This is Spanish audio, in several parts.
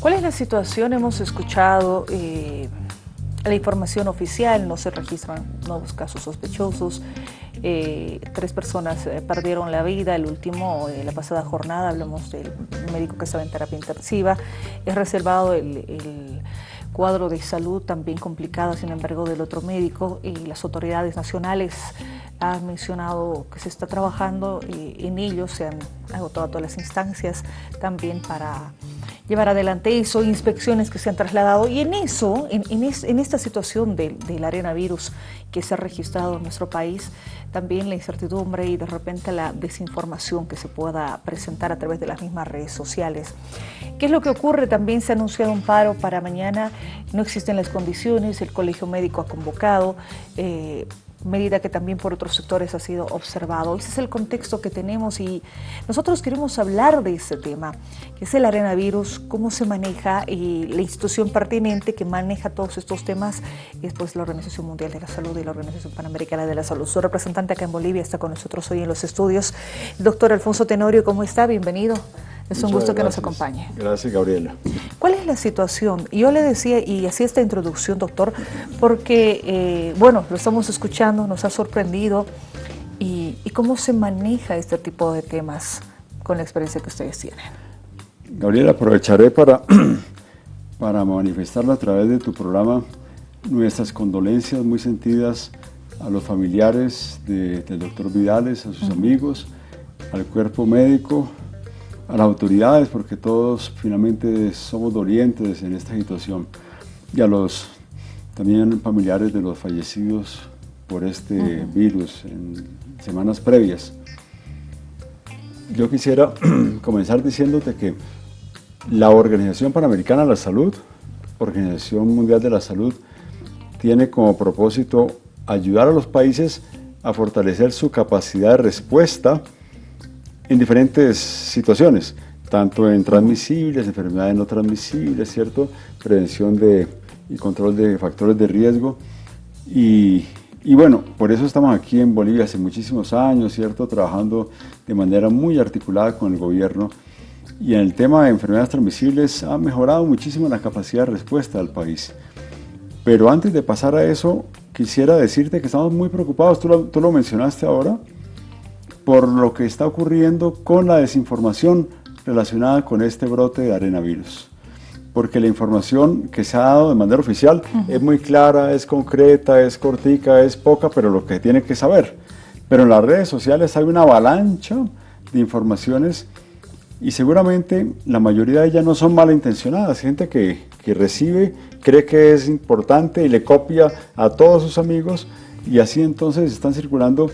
¿Cuál es la situación? Hemos escuchado eh, la información oficial, no se registran nuevos casos sospechosos, eh, tres personas eh, perdieron la vida, el último, la pasada jornada, hablamos del médico que estaba en terapia intensiva, es reservado el, cuadro de salud también complicado, sin embargo, del otro médico. Y las autoridades nacionales han mencionado que se está trabajando en ello se han agotado todas las instancias también para llevar adelante eso, inspecciones que se han trasladado y en eso, en, esta situación del, del arenavirus que se ha registrado en nuestro país, también la incertidumbre y de repente la desinformación que se pueda presentar a través de las mismas redes sociales. ¿Qué es lo que ocurre? También se ha anunciado un paro para mañana, no existen las condiciones, el Colegio Médico ha convocado, eh, medida que también por otros sectores ha sido observado. Ese es el contexto que tenemos y nosotros queremos hablar de ese tema, que es el arenavirus, cómo se maneja y la institución pertinente que maneja todos estos temas es pues la Organización Mundial de la Salud y la Organización Panamericana de la Salud. Su representante acá en Bolivia está con nosotros hoy en los estudios. doctor Alfonso Tenorio, ¿cómo está? Bienvenido. Es un gusto que nos acompañe. Gracias, Gabriela. ¿Cuál es la situación? Yo le decía, y así esta introducción, doctor, porque, eh, bueno, lo estamos escuchando, nos ha sorprendido, y, cómo se maneja este tipo de temas con la experiencia que ustedes tienen. Gabriela, aprovecharé para, para a través de tu programa nuestras condolencias muy sentidas a los familiares del doctor Vidales, a sus amigos, al cuerpo médico, a las autoridades, porque todos finalmente somos dolientes en esta situación, y a los también familiares de los fallecidos por este virus en semanas previas. Yo quisiera comenzar diciéndote que la Organización Panamericana de la Salud, Organización Mundial de la Salud, tiene como propósito ayudar a los países a fortalecer su capacidad de respuesta en diferentes situaciones, tanto en transmisibles, enfermedades no transmisibles, ¿cierto? Prevención de, y control de factores de riesgo. Y, y, bueno, por eso estamos aquí en Bolivia hace muchísimos años, ¿cierto? Trabajando de manera muy articulada con el gobierno. Y en el tema de enfermedades transmisibles ha mejorado muchísimo la capacidad de respuesta del país. Pero antes de pasar a eso, quisiera decirte que estamos muy preocupados, tú lo, tú lo mencionaste ahora, por lo que está ocurriendo con la desinformación relacionada con este brote de arenavirus. Porque la información que se ha dado de manera oficial es muy clara, es concreta, es cortica, es poca, pero lo que tiene que saber. Pero en las redes sociales hay una avalancha de informaciones y seguramente la mayoría de ellas no son malintencionadas, gente que, que recibe, cree que es importante y le copia a todos sus amigos y así entonces están circulando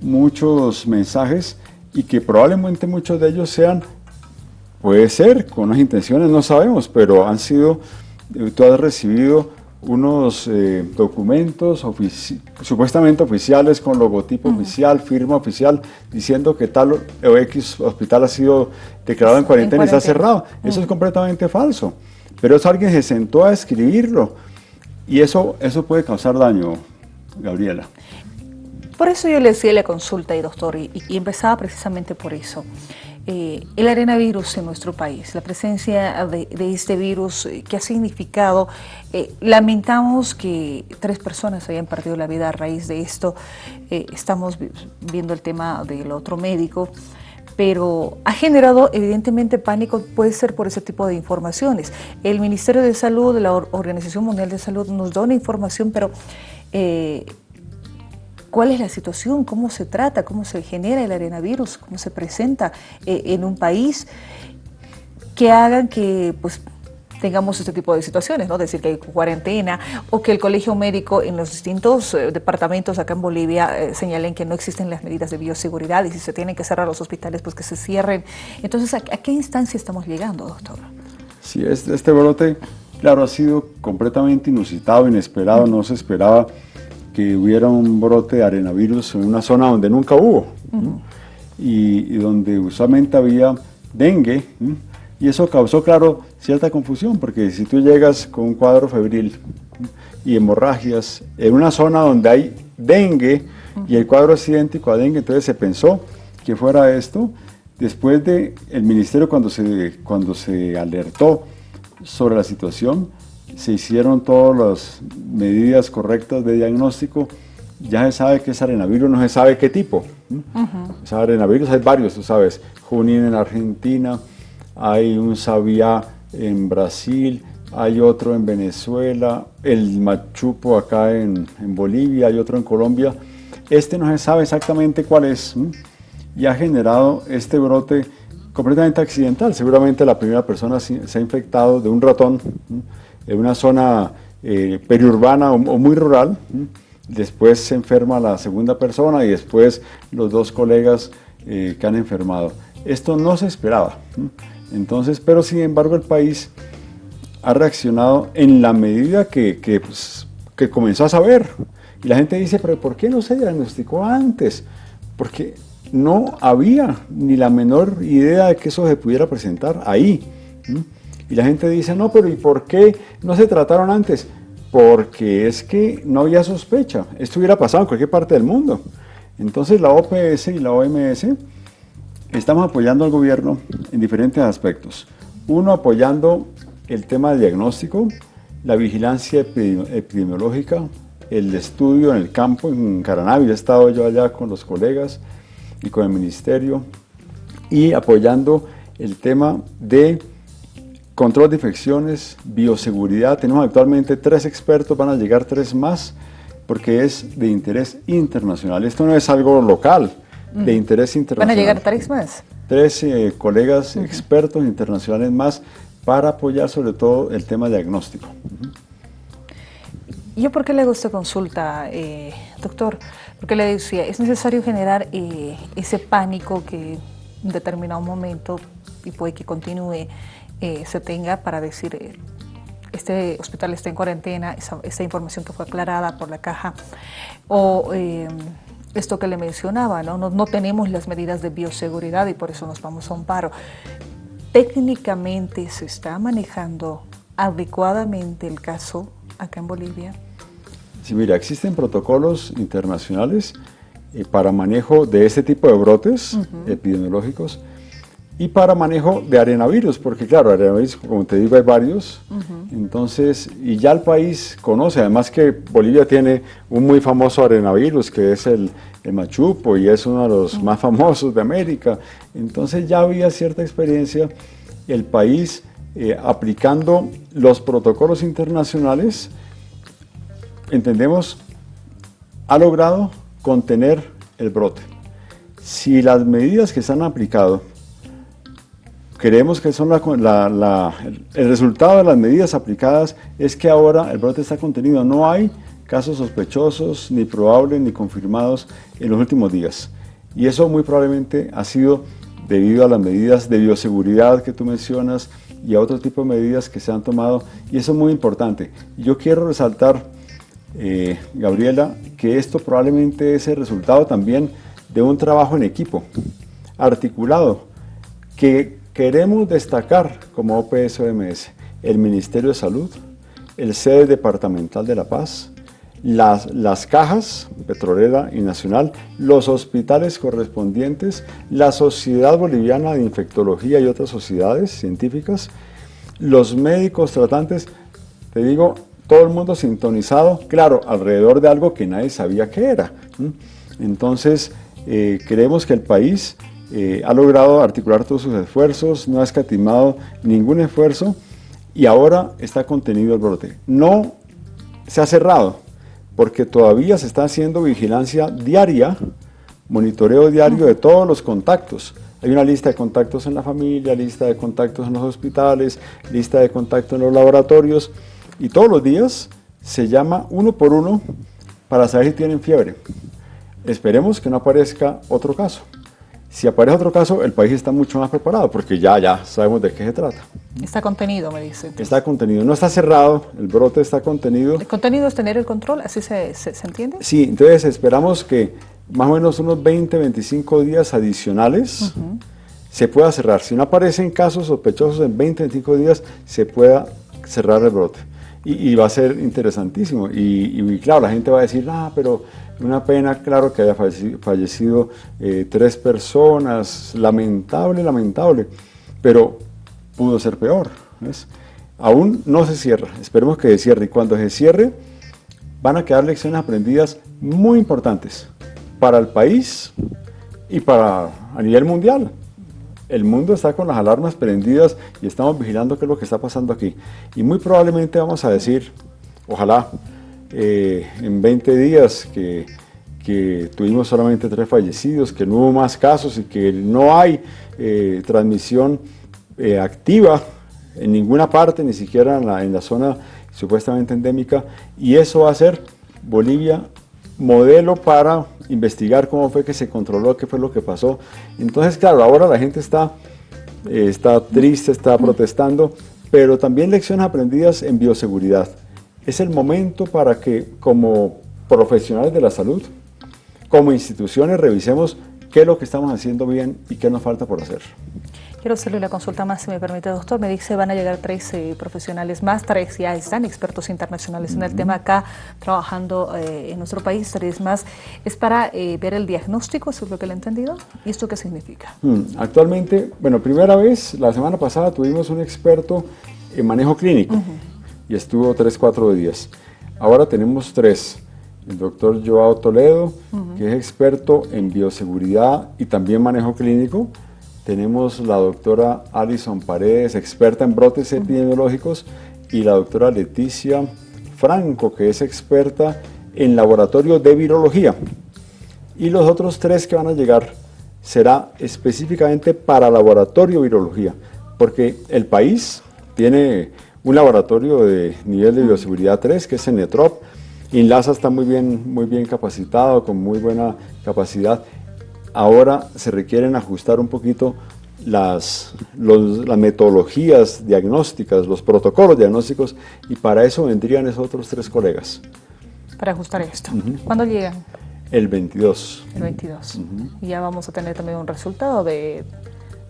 muchos mensajes y que probablemente muchos de ellos sean, puede ser, con unas intenciones, no sabemos, pero han sido, eh, tú has recibido unos eh, documentos supuestamente oficiales con logotipo oficial, firma oficial, diciendo que tal o X hospital ha sido declarado en cuarentena, y está cerrado. Eso es completamente falso. Pero eso alguien se sentó a escribirlo y eso, eso puede causar daño, Gabriela. Por eso yo le decía la consulta, doctor, y, empezaba precisamente por eso. Eh, el arenavirus en nuestro país, la presencia de, este virus, eh, que ha significado, eh, lamentamos que tres personas hayan perdido la vida a raíz de esto, estamos viendo el tema del otro médico, pero ha generado evidentemente pánico, puede ser por ese tipo de informaciones. El Ministerio de Salud, la Organización Mundial de Salud nos da una información, pero cuál es la situación, cómo se trata, cómo se genera el arenavirus, cómo se presenta eh, en un país, que hagan que pues, tengamos este tipo de situaciones, ¿no? decir que hay cuarentena o que el colegio médico en los distintos eh, departamentos acá en Bolivia eh, señalen que no existen las medidas de bioseguridad y si se tienen que cerrar los hospitales, pues que se cierren. Entonces, ¿a, qué instancia estamos llegando, doctor? Sí, este, este brote, claro, ha sido completamente inusitado, inesperado, no se esperaba que hubiera un brote de arenavirus en una zona donde nunca hubo y, donde usualmente había dengue y eso causó, claro, cierta confusión porque si tú llegas con un cuadro febril y hemorragias en una zona donde hay dengue y el cuadro es idéntico a dengue, entonces se pensó que fuera esto. Después de el ministerio cuando se, cuando se alertó sobre la situación, se hicieron todas las medidas correctas de diagnóstico, ya se sabe que es arenavirus, no se sabe qué tipo. Uh arenavirus hay varios, tú sabes, Junín en Argentina, hay un Sabia en Brasil, hay otro en Venezuela, el Machupo acá en, Bolivia, hay otro en Colombia. Este no se sabe exactamente cuál es y ha generado este brote completamente accidental. Seguramente la primera persona se ha infectado de un ratón en una zona eh, periurbana o, muy rural. Después se enferma la segunda persona y después los dos colegas eh, que han enfermado. Esto no se esperaba. Entonces, pero sin embargo el país ha reaccionado en la medida que, pues, que, comenzó a saber. Y la gente dice, pero ¿por qué no se diagnosticó antes? Porque no había ni la menor idea de que eso se pudiera presentar ahí. Y la gente dice, no, pero ¿y por qué no se trataron antes? Porque es que no había sospecha. Esto hubiera pasado en cualquier parte del mundo. Entonces la OPS y la OMS estamos apoyando al gobierno en diferentes aspectos. Uno, apoyando el tema de diagnóstico, la vigilancia epidemiológica, el estudio en el campo, en Caranavi, he estado yo allá con los colegas y con el ministerio, y apoyando el tema de control de infecciones, bioseguridad. Tenemos actualmente tres expertos, van a llegar tres más, porque es de interés internacional. Esto no es algo local, de interés internacional. ¿Van a llegar tres más? Tres eh, colegas expertos internacionales más para apoyar sobre todo el tema diagnóstico. ¿Yo por qué le hago esta consulta, eh, doctor? Porque le decía, es necesario generar eh, ese pánico que en determinado momento, y puede que continúe, eh, se tenga para decir, este hospital está en cuarentena, esa, información que fue aclarada por la caja, o esto que le mencionaba, ¿no? ¿no? No tenemos las medidas de bioseguridad y por eso nos vamos a un paro técnicamente se está manejando adecuadamente el caso acá en Bolivia? Sí, mira, existen protocolos internacionales eh, para manejo de este tipo de brotes epidemiológicos y para manejo de arenavirus, porque claro, arenavirus, como te digo, hay varios. Entonces, y ya el país conoce, además que Bolivia tiene un muy famoso arenavirus, que es el, machupo, y es uno de los más famosos de América. Entonces ya había cierta experiencia el país eh, aplicando los protocolos internacionales, entendemos, ha logrado contener el brote. Si las medidas que se han aplicado creemos que son el resultado de las medidas aplicadas es que ahora el brote está contenido. No hay casos sospechosos, ni probables, ni confirmados en los últimos días. Y eso muy probablemente ha sido debido a las medidas de bioseguridad que tú mencionas y a otro tipo de medidas que se han tomado. Y eso es muy importante. Yo quiero resaltar, eh, Gabriela, que esto probablemente es el resultado también de un trabajo en equipo, articulado, que Queremos destacar como OPS-OMS el Ministerio de Salud, el sede departamental de La Paz, las, las, cajas petrolera y nacional, los hospitales correspondientes, la Sociedad Boliviana de Infectología y otras sociedades científicas, los médicos tratantes, te digo, todo el mundo sintonizado, claro, alrededor de algo que nadie sabía qué era. Entonces, eh, creemos que el país eh, ha logrado articular todos sus esfuerzos, no ha escatimado ningún esfuerzo y ahora está contenido el brote. No se ha cerrado porque todavía se está haciendo vigilancia diaria, monitoreo diario de todos los contactos. Hay una lista de contactos en la familia, lista de contactos en los hospitales, lista de contactos en los laboratorios y todos los días se llama uno por uno para saber si tienen fiebre. Esperemos que no aparezca otro caso. Si aparece otro caso, el país está mucho más preparado porque ya, ya sabemos de qué se trata. Está contenido, me dice. Está contenido, no está cerrado, el brote está contenido. El contenido es tener el control, ¿así se, se, entiende? Sí, entonces esperamos que más o menos unos 20, 25 días adicionales se pueda cerrar. Si no aparecen casos sospechosos en 20, 25 días, se pueda cerrar el brote. Y, va a ser interesantísimo. Y, y, claro, la gente va a decir, ah, pero una pena, claro, que haya fallecido, eh, tres personas, lamentable, lamentable, pero pudo ser peor. aún no se cierra, esperemos que se cierre y cuando se cierre van a quedar lecciones aprendidas muy importantes para el país y para a nivel mundial. El mundo está con las alarmas prendidas y estamos vigilando qué es lo que está pasando aquí. Y muy probablemente vamos a decir, ojalá, eh, en 20 días que, que, tuvimos solamente tres fallecidos, que no hubo más casos y que no hay eh, transmisión eh, activa en ninguna parte, ni siquiera en la, en la zona supuestamente endémica, y eso va a ser Bolivia modelo para investigar cómo fue que se controló, qué fue lo que pasó. Entonces, claro, ahora la gente está, está triste, está protestando, pero también lecciones aprendidas en bioseguridad. Es el momento para que como profesionales de la salud, como instituciones, revisemos qué es lo que estamos haciendo bien y qué nos falta por hacer. Quiero hacerle una consulta más, si me permite, doctor. Me dice van a llegar tres eh, profesionales más, tres ya están expertos internacionales en el tema acá, trabajando eh, en nuestro país, tres más. ¿Es para eh, ver el diagnóstico, eso es lo que le he entendido? ¿Y esto qué significa? Hmm, actualmente, bueno, primera vez, la semana pasada tuvimos un experto en manejo clínico y estuvo tres, cuatro días. Ahora tenemos tres el doctor Joao Toledo, que es experto en bioseguridad y también manejo clínico, tenemos la doctora Alison Paredes, experta en brotes epidemiológicos, y la doctora Leticia Franco, que es experta en laboratorio de virología. Y los otros tres que van a llegar será específicamente para laboratorio de virología, porque el país tiene un laboratorio de nivel de bioseguridad 3, que es Netrop. INLASA está muy bien, muy bien capacitado, con muy buena capacidad ahora se requieren ajustar un poquito las, las metodologías diagnósticas, los protocolos diagnósticos, y para eso vendrían esos otros tres colegas. Para ajustar esto. ¿Cuándo llegan? El 22. El 22. Y ya vamos a tener también un resultado de,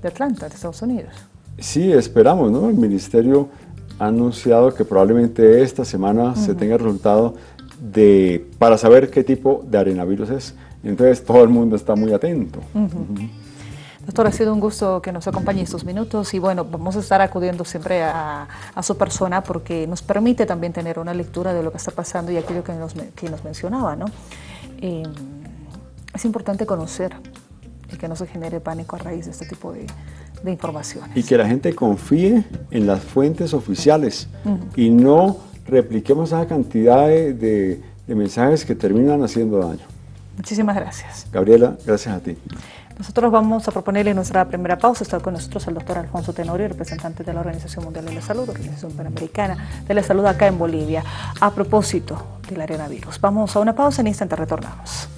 de Atlanta, de Estados Unidos. Sí, esperamos, ¿no? El ministerio ha anunciado que probablemente esta semana se tenga el resultado de, para saber qué tipo de arenavirus es. Entonces todo el mundo está muy atento. Doctor, ha sido un gusto que nos acompañe estos minutos y bueno, vamos a estar acudiendo siempre a, su persona porque nos permite también tener una lectura de lo que está pasando y aquello que nos, que nos mencionaba, ¿no? Eh, es importante conocer y que no se genere pánico a raíz de este tipo de, informaciones. Y que la gente confíe en las fuentes oficiales y no repliquemos esa cantidad de mensajes que terminan haciendo daño. Muchísimas gracias. Gabriela, gracias a ti. Nosotros vamos a proponerle nuestra primera pausa. Está con nosotros el doctor Alfonso Tenorio, representante de la Organización Mundial de la Salud, Organización Panamericana de la Salud acá en Bolivia, a propósito del arenavirus. Vamos a una pausa, en instante retornamos.